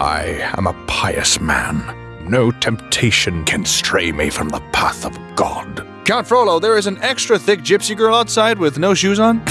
I am a pious man. No temptation can stray me from the path of God. Count Frollo, there is an extra thick gypsy girl outside with no shoes on.